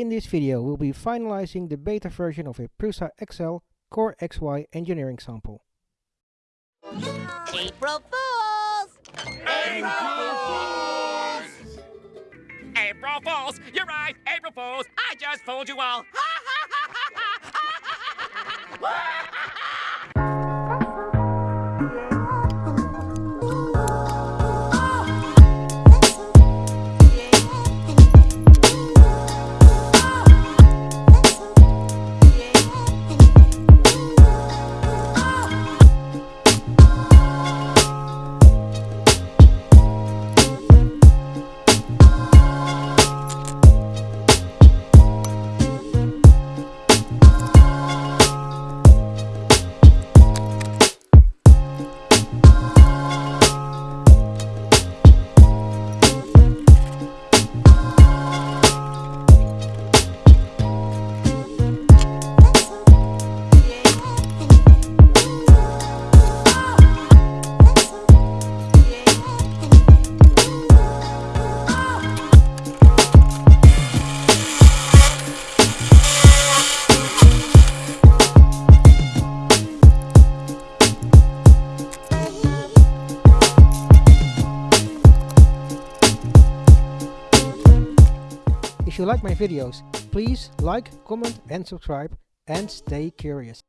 In this video we'll be finalizing the beta version of a Prusa XL Core XY engineering sample. April Fools! April Fools! April Fools! You're right, April Fools! I just fooled you all! If you like my videos, please like, comment and subscribe and stay curious.